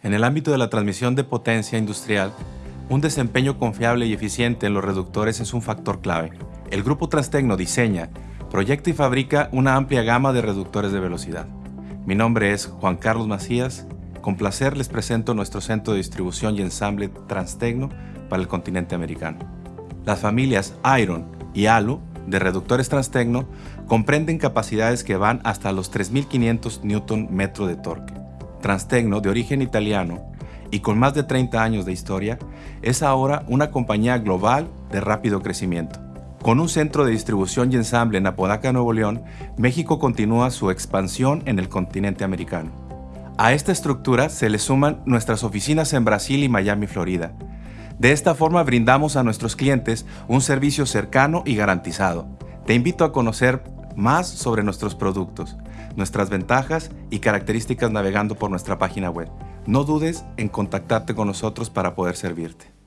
En el ámbito de la transmisión de potencia industrial, un desempeño confiable y eficiente en los reductores es un factor clave. El Grupo Transtecno diseña, proyecta y fabrica una amplia gama de reductores de velocidad. Mi nombre es Juan Carlos Macías. Con placer les presento nuestro centro de distribución y ensamble Transtecno para el continente americano. Las familias Iron y Alu de reductores Transtecno comprenden capacidades que van hasta los 3.500 Nm de torque. Transtecno, de origen italiano y con más de 30 años de historia, es ahora una compañía global de rápido crecimiento. Con un centro de distribución y ensamble en Apodaca, Nuevo León, México continúa su expansión en el continente americano. A esta estructura se le suman nuestras oficinas en Brasil y Miami, Florida. De esta forma brindamos a nuestros clientes un servicio cercano y garantizado. Te invito a conocer más sobre nuestros productos, nuestras ventajas y características navegando por nuestra página web. No dudes en contactarte con nosotros para poder servirte.